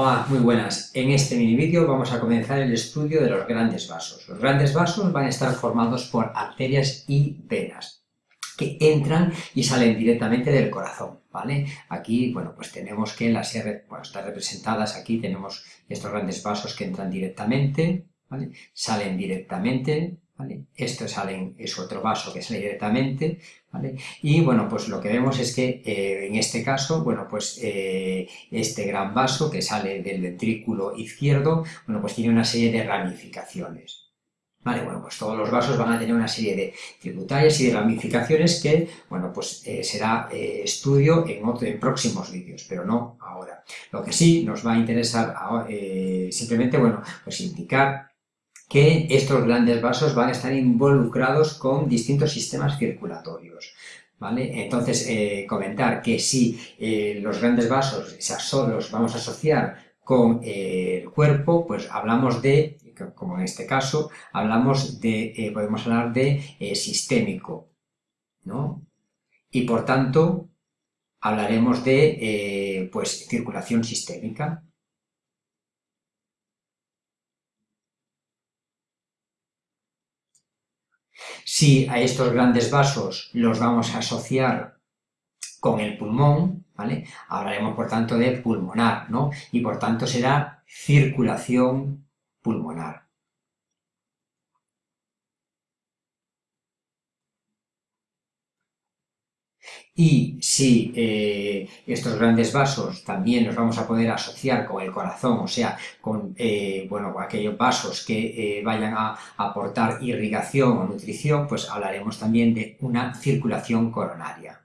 Hola, muy buenas. En este mini vídeo vamos a comenzar el estudio de los grandes vasos. Los grandes vasos van a estar formados por arterias y venas que entran y salen directamente del corazón, ¿vale? Aquí, bueno, pues tenemos que las R, bueno, están representadas aquí, tenemos estos grandes vasos que entran directamente, ¿vale? Salen directamente Esto sale, es otro vaso que sale directamente, ¿vale? Y bueno, pues lo que vemos es que eh, en este caso, bueno, pues eh, este gran vaso que sale del ventrículo izquierdo, bueno, pues tiene una serie de ramificaciones. Vale, bueno, pues todos los vasos van a tener una serie de tributarias y de ramificaciones que, bueno, pues eh, será estudio en, en próximos vídeos, pero no ahora. Lo que sí nos va a interesar simplemente, bueno, pues indicar que estos grandes vasos van a estar involucrados con distintos sistemas circulatorios. ¿Vale? Entonces, eh, comentar que si eh, los grandes vasos los vamos a asociar con eh, el cuerpo, pues hablamos de, como en este caso, hablamos de, podemos hablar de sistémico, ¿no? Y por tanto, hablaremos de, pues, circulación sistémica, Si a estos grandes vasos los vamos a asociar con el pulmón, ¿vale? Hablaremos, por tanto, de pulmonar, ¿no? Y, por tanto, será circulación pulmonar. Y si eh, estos grandes vasos también los vamos a poder asociar con el corazón, o sea, con eh, aquellos vasos que eh, vayan a aportar irrigación o nutrición, pues hablaremos también de una circulación coronaria.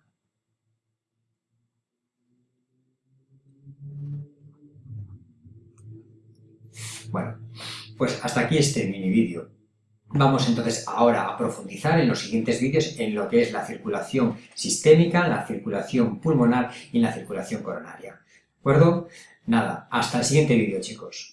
Bueno, pues hasta aquí este mini vídeo. Vamos entonces ahora a profundizar en los siguientes vídeos en lo que es la circulación sistémica, la circulación pulmonar y la circulación coronaria. ¿De acuerdo? Nada, hasta el siguiente vídeo chicos.